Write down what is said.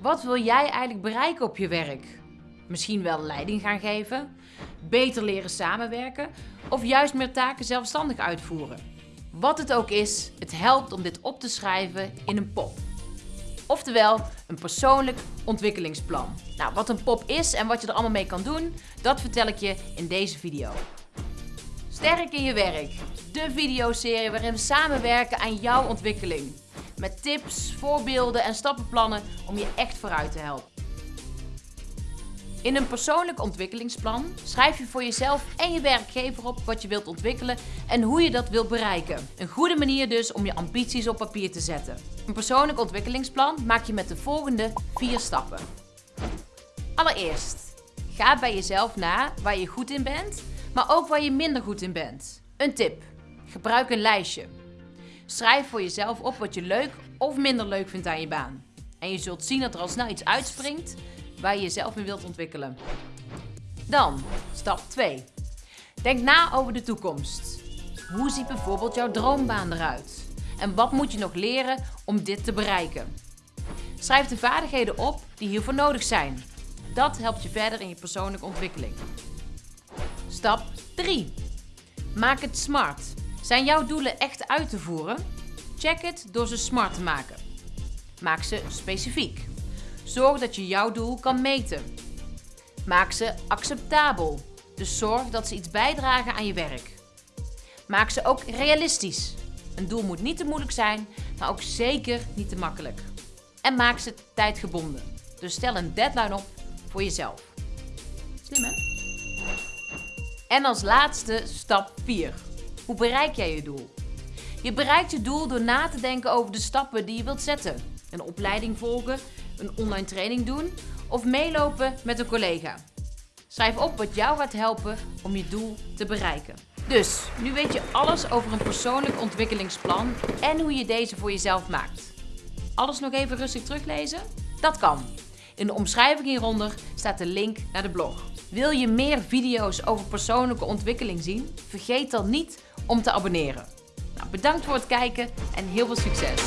Wat wil jij eigenlijk bereiken op je werk? Misschien wel leiding gaan geven, beter leren samenwerken of juist meer taken zelfstandig uitvoeren. Wat het ook is, het helpt om dit op te schrijven in een pop. Oftewel, een persoonlijk ontwikkelingsplan. Nou, wat een pop is en wat je er allemaal mee kan doen, dat vertel ik je in deze video. Sterk in je werk. De videoserie waarin we samenwerken aan jouw ontwikkeling. Met tips, voorbeelden en stappenplannen om je echt vooruit te helpen. In een persoonlijk ontwikkelingsplan schrijf je voor jezelf en je werkgever op wat je wilt ontwikkelen en hoe je dat wilt bereiken. Een goede manier dus om je ambities op papier te zetten. Een persoonlijk ontwikkelingsplan maak je met de volgende vier stappen. Allereerst, ga bij jezelf na waar je goed in bent, maar ook waar je minder goed in bent. Een tip, gebruik een lijstje. Schrijf voor jezelf op wat je leuk of minder leuk vindt aan je baan. En je zult zien dat er al snel iets uitspringt waar je jezelf in wilt ontwikkelen. Dan, stap 2. Denk na over de toekomst. Hoe ziet bijvoorbeeld jouw droombaan eruit? En wat moet je nog leren om dit te bereiken? Schrijf de vaardigheden op die hiervoor nodig zijn. Dat helpt je verder in je persoonlijke ontwikkeling. Stap 3. Maak het smart. Zijn jouw doelen echt uit te voeren? Check het door ze smart te maken. Maak ze specifiek. Zorg dat je jouw doel kan meten. Maak ze acceptabel. Dus zorg dat ze iets bijdragen aan je werk. Maak ze ook realistisch. Een doel moet niet te moeilijk zijn, maar ook zeker niet te makkelijk. En maak ze tijdgebonden. Dus stel een deadline op voor jezelf. Slim hè? En als laatste stap 4. Hoe bereik jij je doel? Je bereikt je doel door na te denken over de stappen die je wilt zetten. Een opleiding volgen, een online training doen of meelopen met een collega. Schrijf op wat jou gaat helpen om je doel te bereiken. Dus, nu weet je alles over een persoonlijk ontwikkelingsplan en hoe je deze voor jezelf maakt. Alles nog even rustig teruglezen? Dat kan. In de omschrijving hieronder staat de link naar de blog. Wil je meer video's over persoonlijke ontwikkeling zien? Vergeet dan niet om te abonneren. Nou, bedankt voor het kijken en heel veel succes!